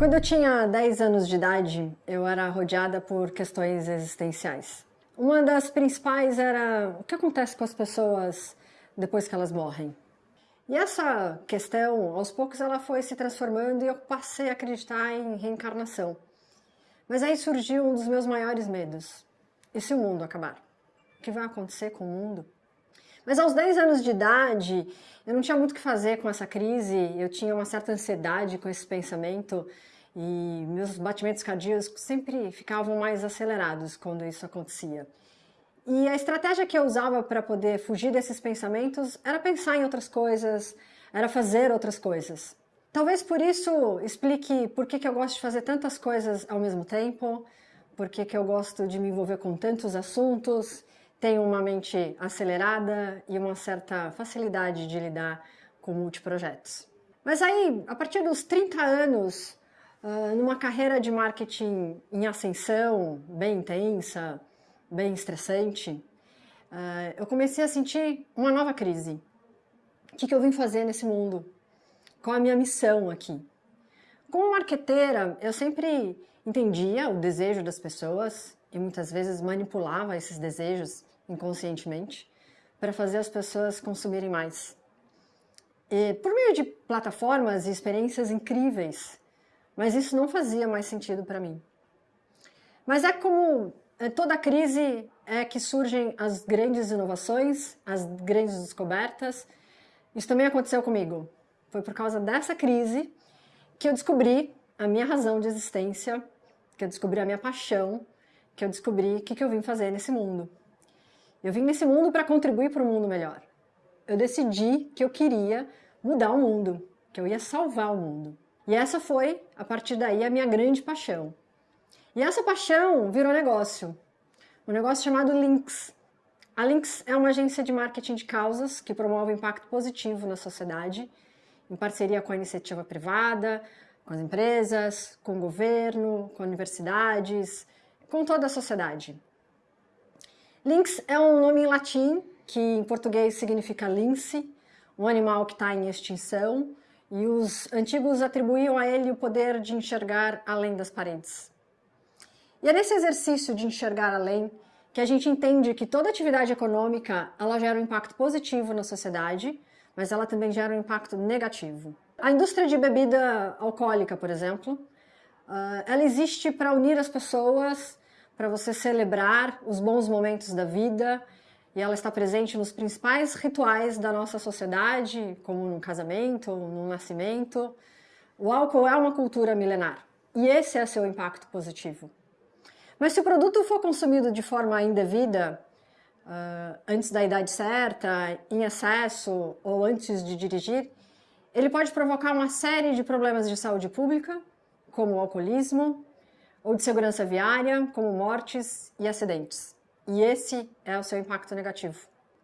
Quando eu tinha 10 anos de idade, eu era rodeada por questões existenciais. Uma das principais era o que acontece com as pessoas depois que elas morrem. E essa questão, aos poucos, ela foi se transformando e eu passei a acreditar em reencarnação. Mas aí surgiu um dos meus maiores medos. E se o mundo acabar? O que vai acontecer com o mundo? Mas aos 10 anos de idade, eu não tinha muito o que fazer com essa crise, eu tinha uma certa ansiedade com esse pensamento e meus batimentos cardíacos sempre ficavam mais acelerados quando isso acontecia. E a estratégia que eu usava para poder fugir desses pensamentos era pensar em outras coisas, era fazer outras coisas. Talvez por isso explique por que, que eu gosto de fazer tantas coisas ao mesmo tempo, por que, que eu gosto de me envolver com tantos assuntos, tenho uma mente acelerada e uma certa facilidade de lidar com multiprojetos. Mas aí, a partir dos 30 anos, uh, numa carreira de marketing em ascensão, bem intensa, bem estressante, uh, eu comecei a sentir uma nova crise. O que, que eu vim fazer nesse mundo? Qual a minha missão aqui? Como marqueteira, eu sempre entendia o desejo das pessoas e muitas vezes manipulava esses desejos inconscientemente para fazer as pessoas consumirem mais. E por meio de plataformas e experiências incríveis, mas isso não fazia mais sentido para mim. Mas é como é, toda crise é que surgem as grandes inovações, as grandes descobertas. Isso também aconteceu comigo. Foi por causa dessa crise que eu descobri a minha razão de existência, que eu descobri a minha paixão, que eu descobri o que, que eu vim fazer nesse mundo. Eu vim nesse mundo para contribuir para um mundo melhor. Eu decidi que eu queria mudar o mundo, que eu ia salvar o mundo. E essa foi, a partir daí, a minha grande paixão. E essa paixão virou negócio. Um negócio chamado Links. A Links é uma agência de marketing de causas que promove impacto positivo na sociedade, em parceria com a iniciativa privada, com as empresas, com o governo, com universidades, com toda a sociedade. Lynx é um nome em latim, que em português significa lince, um animal que está em extinção, e os antigos atribuíam a ele o poder de enxergar além das paredes. E é nesse exercício de enxergar além que a gente entende que toda atividade econômica ela gera um impacto positivo na sociedade, mas ela também gera um impacto negativo. A indústria de bebida alcoólica, por exemplo, ah, ela existe para unir as pessoas para você celebrar os bons momentos da vida e ela está presente nos principais rituais da nossa sociedade, como no casamento, no nascimento. O álcool é uma cultura milenar e esse é seu impacto positivo. Mas se o produto for consumido de forma indevida, uh, antes da idade certa, em excesso ou antes de dirigir, ele pode provocar uma série de problemas de saúde pública, como o alcoolismo, ou de segurança viária, como mortes e acidentes. E esse é o seu impacto negativo.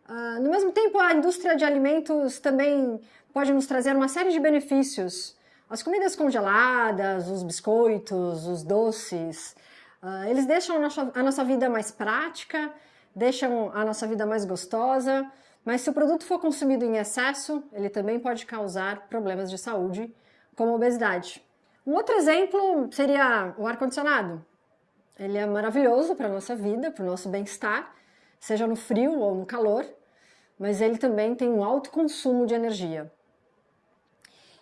Uh, no mesmo tempo, a indústria de alimentos também pode nos trazer uma série de benefícios. As comidas congeladas, os biscoitos, os doces, uh, eles deixam a nossa, a nossa vida mais prática, deixam a nossa vida mais gostosa, mas se o produto for consumido em excesso, ele também pode causar problemas de saúde, como obesidade. Um outro exemplo seria o ar-condicionado. Ele é maravilhoso para a nossa vida, para o nosso bem-estar, seja no frio ou no calor, mas ele também tem um alto consumo de energia.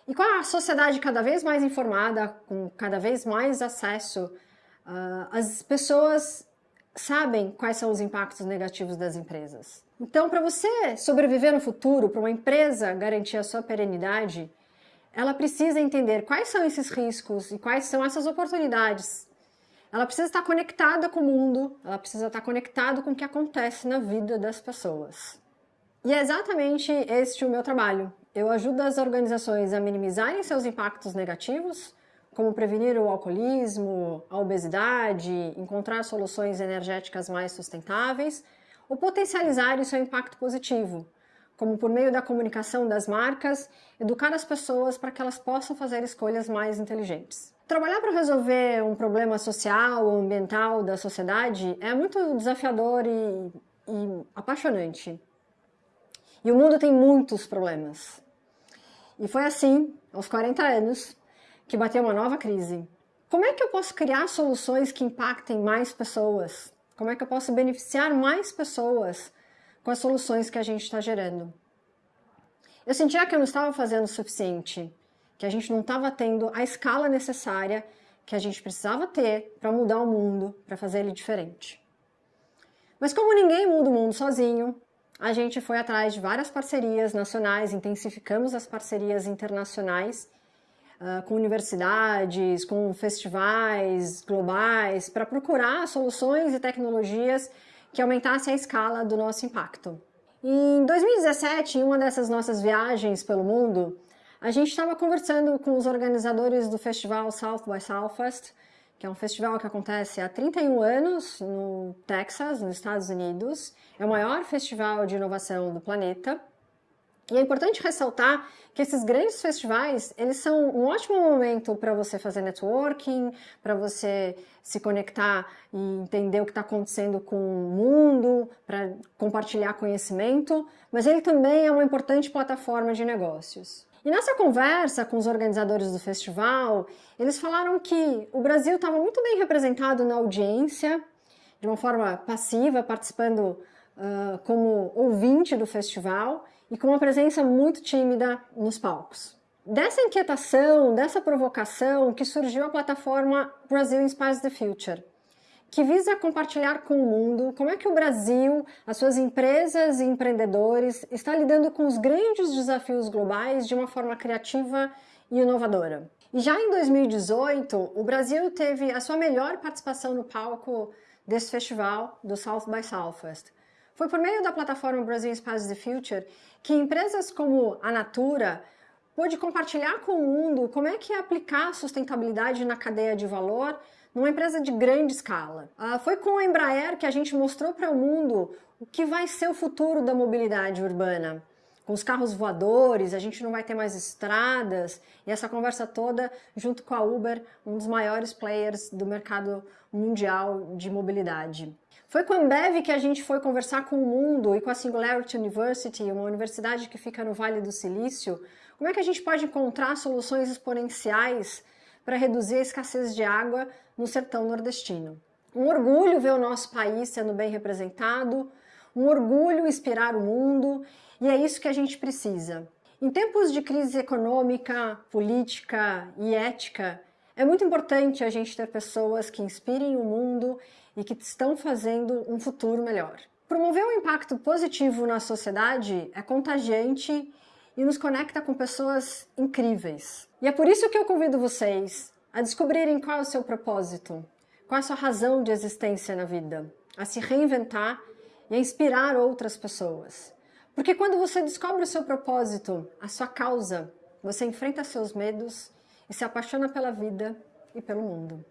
E com a sociedade cada vez mais informada, com cada vez mais acesso, uh, as pessoas sabem quais são os impactos negativos das empresas. Então, para você sobreviver no futuro, para uma empresa garantir a sua perenidade, ela precisa entender quais são esses riscos e quais são essas oportunidades. Ela precisa estar conectada com o mundo, ela precisa estar conectada com o que acontece na vida das pessoas. E é exatamente este o meu trabalho. Eu ajudo as organizações a minimizarem seus impactos negativos, como prevenir o alcoolismo, a obesidade, encontrar soluções energéticas mais sustentáveis, ou potencializar o seu impacto positivo, como por meio da comunicação das marcas, educar as pessoas para que elas possam fazer escolhas mais inteligentes. Trabalhar para resolver um problema social ou ambiental da sociedade é muito desafiador e, e apaixonante. E o mundo tem muitos problemas. E foi assim, aos 40 anos, que bateu uma nova crise. Como é que eu posso criar soluções que impactem mais pessoas? Como é que eu posso beneficiar mais pessoas com as soluções que a gente está gerando? Eu sentia que eu não estava fazendo o suficiente, que a gente não estava tendo a escala necessária que a gente precisava ter para mudar o mundo, para fazer ele diferente. Mas como ninguém muda o mundo sozinho, a gente foi atrás de várias parcerias nacionais, intensificamos as parcerias internacionais uh, com universidades, com festivais globais, para procurar soluções e tecnologias que aumentassem a escala do nosso impacto. Em 2017, em uma dessas nossas viagens pelo mundo, a gente estava conversando com os organizadores do festival South by Southwest, que é um festival que acontece há 31 anos no Texas, nos Estados Unidos. É o maior festival de inovação do planeta. E é importante ressaltar que esses grandes festivais, eles são um ótimo momento para você fazer networking, para você se conectar e entender o que está acontecendo com o mundo, para compartilhar conhecimento, mas ele também é uma importante plataforma de negócios. E nessa conversa com os organizadores do festival, eles falaram que o Brasil estava muito bem representado na audiência, de uma forma passiva, participando uh, como ouvinte do festival, e com uma presença muito tímida nos palcos. Dessa inquietação, dessa provocação, que surgiu a plataforma Brazil Inspires the Future, que visa compartilhar com o mundo como é que o Brasil, as suas empresas e empreendedores, está lidando com os grandes desafios globais de uma forma criativa e inovadora. E já em 2018, o Brasil teve a sua melhor participação no palco desse festival, do South by Southwest. Foi por meio da plataforma Brasil Inspires the Future que empresas como a Natura pôde compartilhar com o mundo como é que é aplicar sustentabilidade na cadeia de valor numa empresa de grande escala. Ah, foi com a Embraer que a gente mostrou para o mundo o que vai ser o futuro da mobilidade urbana. Com os carros voadores, a gente não vai ter mais estradas, e essa conversa toda junto com a Uber, um dos maiores players do mercado mundial de mobilidade. Foi com a Ambev que a gente foi conversar com o mundo e com a Singularity University, uma universidade que fica no Vale do Silício, como é que a gente pode encontrar soluções exponenciais para reduzir a escassez de água no sertão nordestino. Um orgulho ver o nosso país sendo bem representado, um orgulho inspirar o mundo, e é isso que a gente precisa. Em tempos de crise econômica, política e ética, é muito importante a gente ter pessoas que inspirem o mundo e que estão fazendo um futuro melhor. Promover um impacto positivo na sociedade é contagiante e nos conecta com pessoas incríveis. E é por isso que eu convido vocês a descobrirem qual é o seu propósito, qual é a sua razão de existência na vida, a se reinventar e a inspirar outras pessoas. Porque quando você descobre o seu propósito, a sua causa, você enfrenta seus medos e se apaixona pela vida e pelo mundo.